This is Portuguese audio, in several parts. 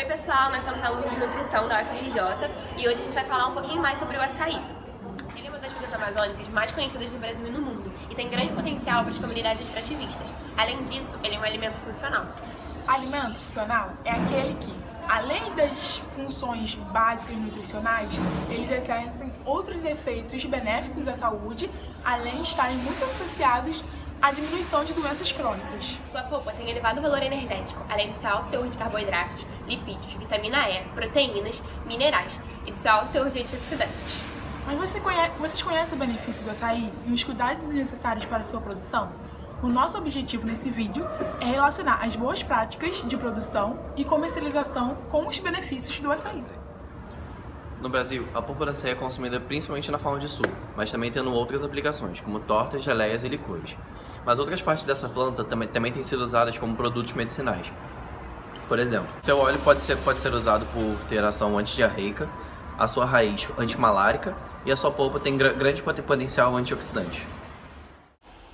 Oi pessoal, nós somos alunos de nutrição da UFRJ e hoje a gente vai falar um pouquinho mais sobre o açaí. Ele é uma das frutas amazônicas mais conhecidas no Brasil e no mundo e tem grande potencial para as comunidades extrativistas. Além disso, ele é um alimento funcional. Alimento funcional é aquele que, além das funções básicas nutricionais, eles exercem outros efeitos benéficos à saúde, além de estarem muito associados à diminuição de doenças crônicas. Sua polpa tem elevado valor energético, além do seu alto teor de carboidratos, lipídios, vitamina E, proteínas, minerais e do seu alto teor de antioxidantes. Mas você conhece, vocês conhecem o benefício do açaí e os cuidados necessários para a sua produção? O nosso objetivo nesse vídeo é relacionar as boas práticas de produção e comercialização com os benefícios do açaí. No Brasil, a polpa da açaí é consumida principalmente na forma de suco, mas também tendo outras aplicações, como tortas, geleias e licores. Mas outras partes dessa planta também, também têm sido usadas como produtos medicinais. Por exemplo, seu óleo pode ser, pode ser usado por ter ação antidiarreica, a sua raiz antimalárica e a sua polpa tem gr grande potencial antioxidante.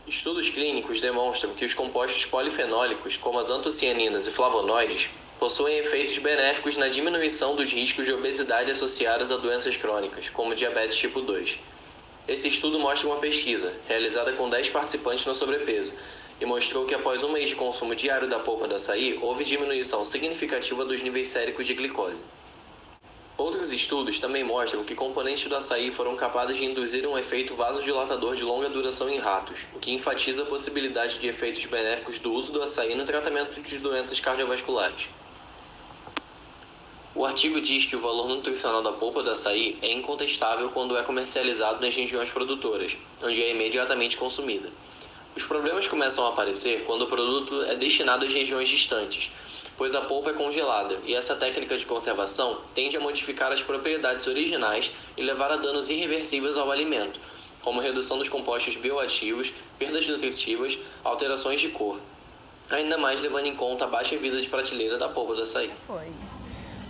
Estudos clínicos demonstram que os compostos polifenólicos, como as antocianinas e flavonoides, possuem efeitos benéficos na diminuição dos riscos de obesidade associados a doenças crônicas, como diabetes tipo 2. Esse estudo mostra uma pesquisa, realizada com 10 participantes no sobrepeso, e mostrou que após um mês de consumo diário da polpa do açaí, houve diminuição significativa dos níveis séricos de glicose. Outros estudos também mostram que componentes do açaí foram capazes de induzir um efeito vasodilatador de longa duração em ratos, o que enfatiza a possibilidade de efeitos benéficos do uso do açaí no tratamento de doenças cardiovasculares. O artigo diz que o valor nutricional da polpa do açaí é incontestável quando é comercializado nas regiões produtoras, onde é imediatamente consumida. Os problemas começam a aparecer quando o produto é destinado às regiões distantes, pois a polpa é congelada e essa técnica de conservação tende a modificar as propriedades originais e levar a danos irreversíveis ao alimento, como redução dos compostos bioativos, perdas nutritivas, alterações de cor. Ainda mais levando em conta a baixa vida de prateleira da polpa do açaí.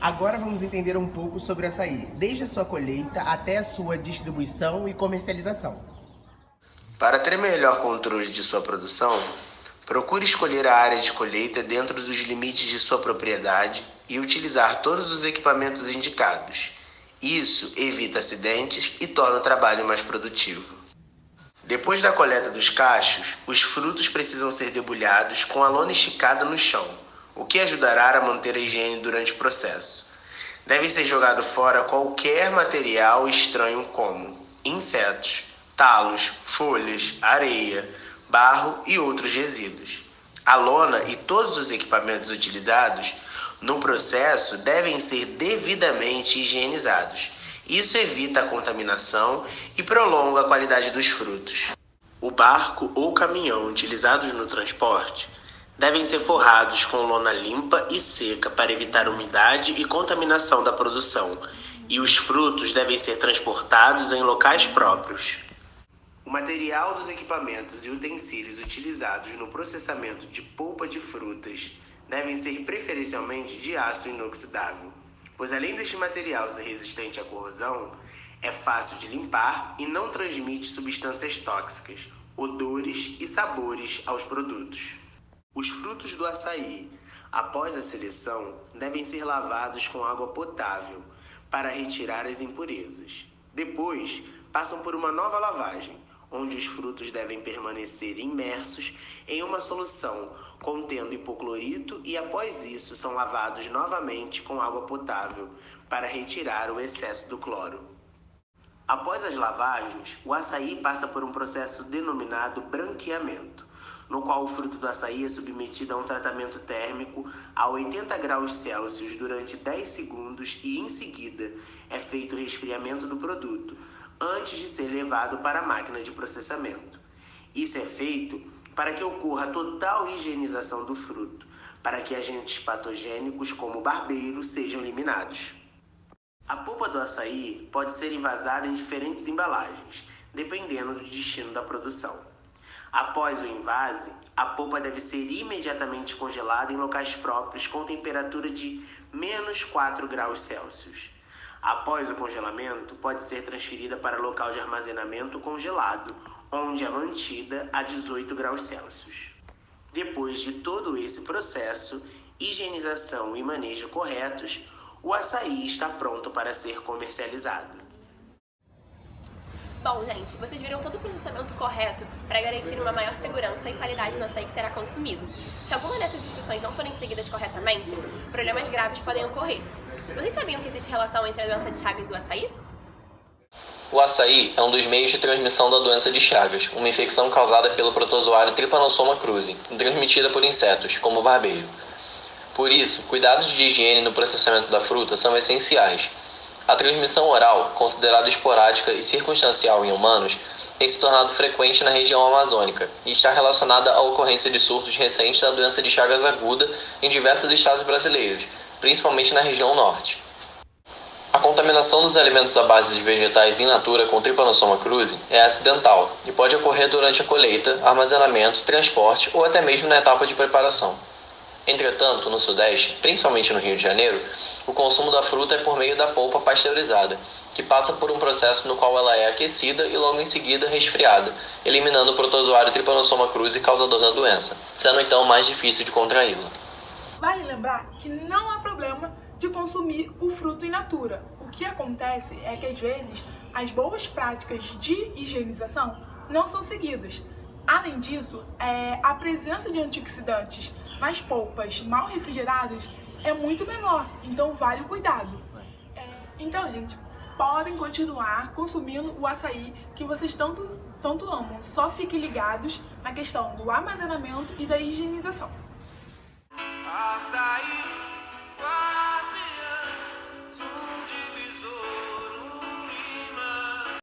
Agora vamos entender um pouco sobre açaí, desde a sua colheita até a sua distribuição e comercialização. Para ter melhor controle de sua produção, Procure escolher a área de colheita dentro dos limites de sua propriedade e utilizar todos os equipamentos indicados. Isso evita acidentes e torna o trabalho mais produtivo. Depois da coleta dos cachos, os frutos precisam ser debulhados com a lona esticada no chão, o que ajudará a manter a higiene durante o processo. Deve ser jogado fora qualquer material estranho como insetos, talos, folhas, areia, barro e outros resíduos. A lona e todos os equipamentos utilizados no processo devem ser devidamente higienizados. Isso evita a contaminação e prolonga a qualidade dos frutos. O barco ou caminhão utilizados no transporte devem ser forrados com lona limpa e seca para evitar umidade e contaminação da produção, e os frutos devem ser transportados em locais próprios. O material dos equipamentos e utensílios utilizados no processamento de polpa de frutas devem ser preferencialmente de aço inoxidável, pois além deste material ser resistente à corrosão, é fácil de limpar e não transmite substâncias tóxicas, odores e sabores aos produtos. Os frutos do açaí, após a seleção, devem ser lavados com água potável para retirar as impurezas. Depois, passam por uma nova lavagem, onde os frutos devem permanecer imersos em uma solução contendo hipoclorito e após isso são lavados novamente com água potável para retirar o excesso do cloro. Após as lavagens, o açaí passa por um processo denominado branqueamento, no qual o fruto do açaí é submetido a um tratamento térmico a 80 graus Celsius durante 10 segundos e em seguida é feito o resfriamento do produto, antes de ser levado para a máquina de processamento. Isso é feito para que ocorra total higienização do fruto, para que agentes patogênicos como barbeiro sejam eliminados. A polpa do açaí pode ser envasada em diferentes embalagens, dependendo do destino da produção. Após o invase, a polpa deve ser imediatamente congelada em locais próprios com temperatura de menos 4 graus Celsius. Após o congelamento, pode ser transferida para local de armazenamento congelado, onde é mantida a 18 graus Celsius. Depois de todo esse processo, higienização e manejo corretos, o açaí está pronto para ser comercializado. Bom, gente, vocês viram todo o processamento correto para garantir uma maior segurança e qualidade no açaí que será consumido. Se alguma dessas instruções não forem seguidas corretamente, problemas graves podem ocorrer. Vocês sabiam que existe relação entre a doença de Chagas e o açaí? O açaí é um dos meios de transmissão da doença de Chagas, uma infecção causada pelo protozoário Trypanosoma cruzi, transmitida por insetos, como o barbeiro. Por isso, cuidados de higiene no processamento da fruta são essenciais. A transmissão oral, considerada esporádica e circunstancial em humanos, tem se tornado frequente na região amazônica e está relacionada à ocorrência de surtos recentes da doença de Chagas aguda em diversos estados brasileiros, principalmente na região norte. A contaminação dos alimentos à base de vegetais in natura com Trypanosoma cruzi é acidental e pode ocorrer durante a colheita, armazenamento, transporte ou até mesmo na etapa de preparação. Entretanto, no Sudeste, principalmente no Rio de Janeiro, o consumo da fruta é por meio da polpa pasteurizada, que passa por um processo no qual ela é aquecida e logo em seguida resfriada, eliminando o protozoário Trypanosoma cruzi causador da doença, sendo então mais difícil de contraí-la. Vale lembrar que não há problema de consumir o fruto in natura. O que acontece é que às vezes as boas práticas de higienização não são seguidas. Além disso, é, a presença de antioxidantes nas polpas mal refrigeradas é muito menor, então vale o cuidado. É, então, gente, podem continuar consumindo o açaí que vocês tanto, tanto amam. Só fiquem ligados na questão do armazenamento e da higienização. Açaí.